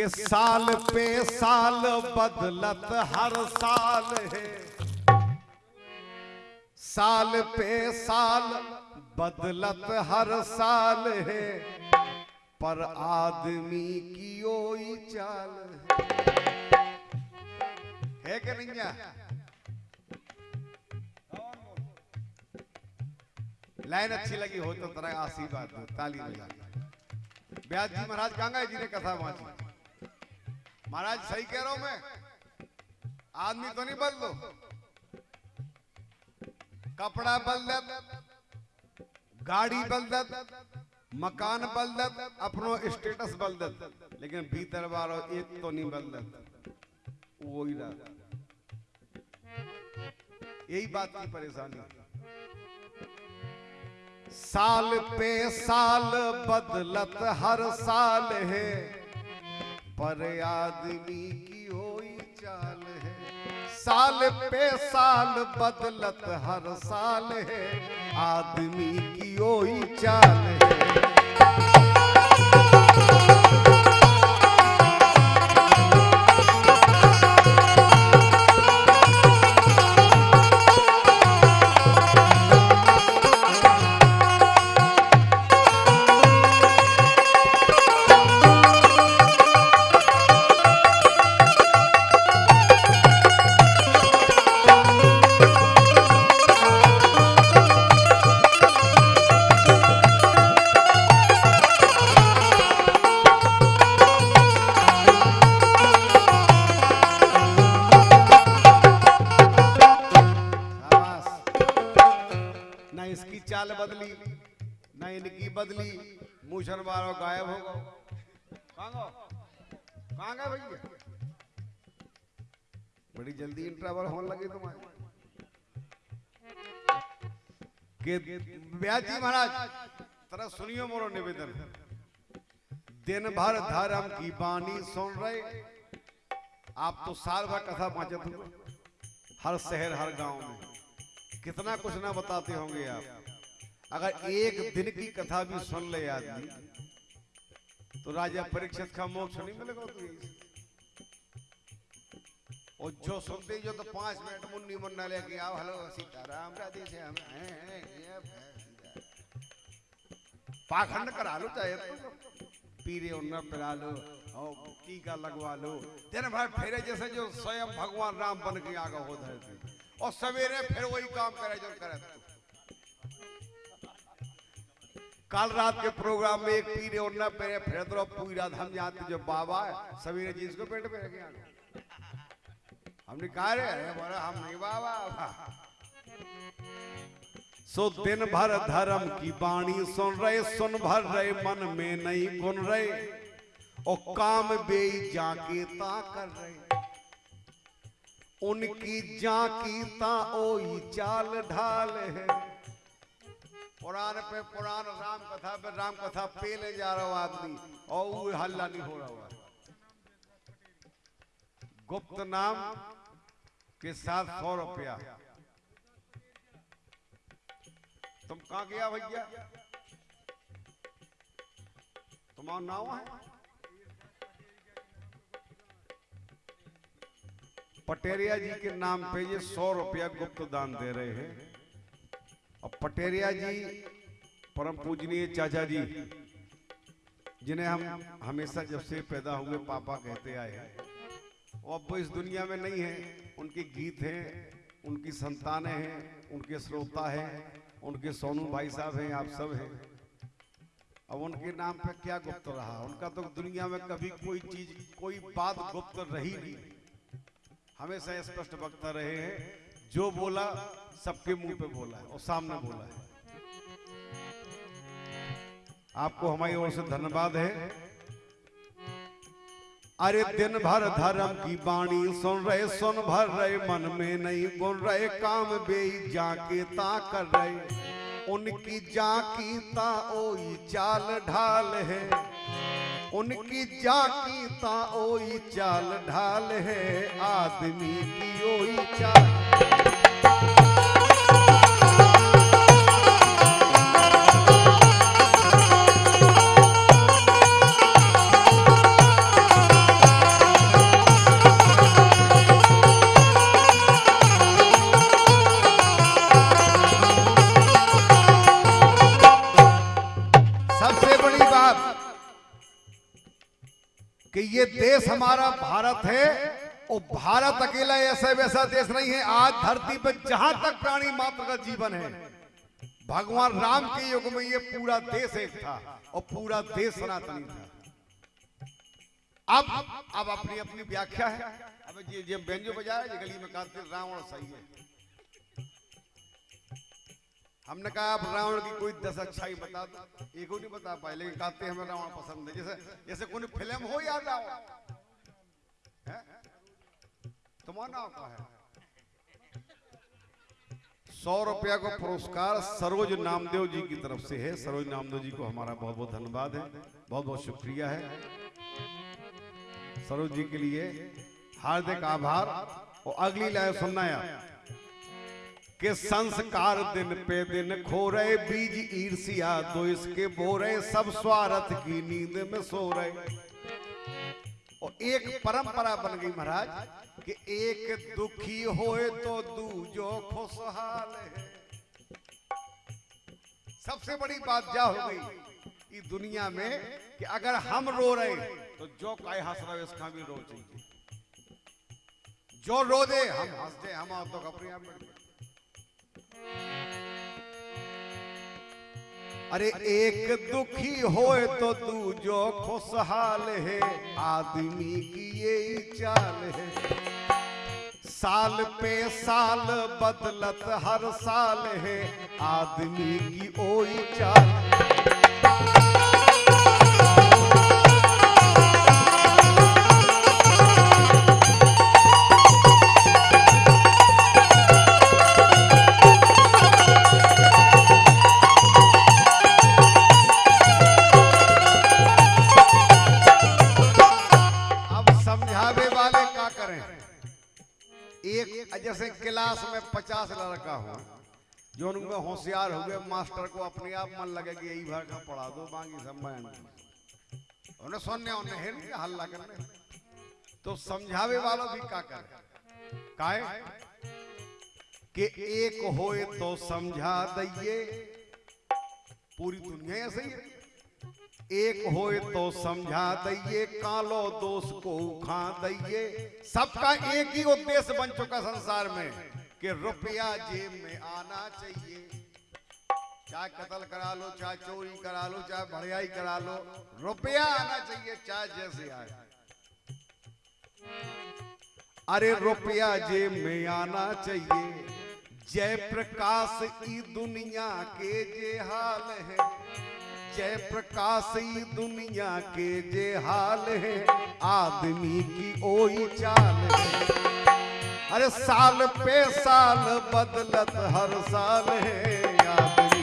कि साल पे साल बदलत हर साल है। साल पे साल बदलत हर साल है। पर आदमी की ओई चाल है। कि नहीं लाइन अच्छी लगी हो तो तरह आशीर्वाद, ताली बजा जी महाराज कहाँ जी ने कथा वाची। महाराज, सही कह रहा हूँ मैं। आदमी तो नहीं बदलो। कपड़ा बदलत, गाड़ी बदलत, मकान बदलत, अपनो स्टेटस बदलत, लेकिन भीतर वालो एक तो नहीं बदलत। वो ही यही बात की परेशानी। साल पे साल बदलत, हर साल है। पर आदमी की होई चाल है। साल पे साल बदलत हर साल है। आदमी की होई चाल है। मूछन बारो गायब हो गए। भैया। बड़ी जल्दी इंटरवल होने लगी तुम्हारे। के महाराज, तरह सुनियो मोरो निवेदन। दिन भर धर्म की बानी सुन रहे। आप तो साल भर कथा पहुंचत हुए। हर शहर, हर गाँव में। कितना कुछ ना बताते होंगे आप। अगर एक दिन की कथा भी सुन ले आदमी तो राजा परीक्षित का मोक्ष नहीं मिलेगा तो और जो सुनते जो तो पाँच मिनट मुन्नी मुन्ना लेके आओ हेलो सीताराम राधे से हम। पाखंड करा लो चाहे तो पीरे उन्ना पिला लो और टीका लगवा लो दिन भर फेरे जैसे जो स्वयं भगवान राम बन के आगे हो धरती और सवेरे फिर वही काम करे जो करे कल रात के प्रोग्राम में एक पीरे और न पेरे फिर तो पूरा हम जानते जो बाबा है, सवेरे जी इसको पेट पे रखे हमने कहा रे अरे, बोला, हम नहीं बाबा। सो दिन भर धर्म की बाणी सुन रहे, सुन भर रहे, मन में नहीं गुन रहे, और काम बे जाके ता कर रहे। उनकी जाकी ता ओई चाल ढाल है। पुराण पे पुराण राम कथा पे राम कथा पेले जा रहा आदमी। और वो हल्ला नहीं हो रहा गुप्त नाम के साथ सौ रुपया। तुम कहा गया भैया? तुम्हारा नाम है? पटेरिया जी के नाम पे ये सौ रुपया गुप्त दान दे रहे हैं। पटेरिया जी, परम पूजनीय चाचा जी, जिन्हें हम हमेशा जब से पैदा हुए पापा कहते आए हैं। वो अब इस दुनिया में नहीं है। उनके गीत हैं, उनकी संतानें हैं, उनके श्रोता हैं, उनके सोनू भाई साहब हैं, आप सब हैं। अब उनके नाम पे क्या गुप्त रहा? उनका तो दुनिया में कभी कोई चीज़, कोई बात गुप्त रही नहीं। हमेशा स्पष्ट वक्ता रहे हैं जो बोला, सबके मुँह पे बोला है और सामने बोला है। आपको हमारी ओर से धन्यवाद है। अरे दिन भर धर्म की बाणी सुन रहे, सुन भर रहे, मन में नहीं गुन रहे, काम बे जाके ता कर रहे। उनकी जाकी ता ओई चाल ढाल है। उनकी जाकी ता ओई चाल ढाल है आदमी की ओई चाल। भारत है, और भारत अकेला ऐसा वैसा देश नहीं है, आज धरती पर जहाँ तक प्राणी मात्र का जीवन है, भगवान राम के युग में ये पूरा देश एक था, और पूरा देश सनातनी था। अब अब अपनी अपनी व्याख्या है। अब ये ये बेंजो बजाया ये गली में कहते रावण सही है। हमने कहा, अब रावण की कोई दस अच्छाई बता दो। एक नहीं बता पाए, लेकिन कहते हमें रावण पसंद है। जैसे जैसे कोई फ़िल्म हो याद आओ नाम क्या है। सौ रुपया का पुरस्कार सरोज नामदेव जी की तरफ़ से है। सरोज नामदेव जी को हमारा बहुत बहुत धन्यवाद है। बहुत बहुत शुक्रिया है। सरोज जी के लिए हार्दिक आभार। और अगली लाइन सुनना कि संस्कार दिन पे दिन खो रहे बीज ईर्ष्या तो इसके बो रहे सब स्वार्थ की नींद में सो रहे। और एक परंपरा बन गई महाराज। कि एक दुखी होए तो दूजो खुशहाल है। सबसे बड़ी बात क्या हो गई? इस दुनिया में कि अगर हम रो रहे तो जो काय हंस रहे उसका भी रो चाहिए। जो रो दे, हम हँसते हम तो कपड़े आप अरे एक दुखी होए तो तू जो खुशहाल है। आदमी की ये चाल है। साल पे साल बदलत हर साल है। आदमी की ओई चाल। एक, जैसे क्लास में पचास लड़का हो, जो उनमें होशियार हो गए, मास्टर को अपने आप मन लगे कि यही भर का पढ़ा दो, बाकी सब मैं उन्हें सुनने, उन्हें है नहीं हल्ला करने। तो समझावे वालों भी क्या करे? काहे कि एक होए तो समझा दइए। पूरी दुनिया ऐसे ही है। एक होए तो समझा दइए, कालो दोष को खा दइए। सबका एक ही उद्देश्य बन चुका संसार में, कि रुपया जेब में आना चाहिए। चाहे कत्ल करा लो, चाहे चोरी करा लो, चाहे भड़ियाई करा लो, रुपया आना चाहिए, चाहे जैसे आए। अरे रुपया जेब में आना चाहिए। जय प्रकाश की दुनिया के जे हाल है। जय प्रकाशी दुनिया के जे हाल है, आदमी की ओई चाल है। अरे साल पे साल बदलत हर साल है, आदमी।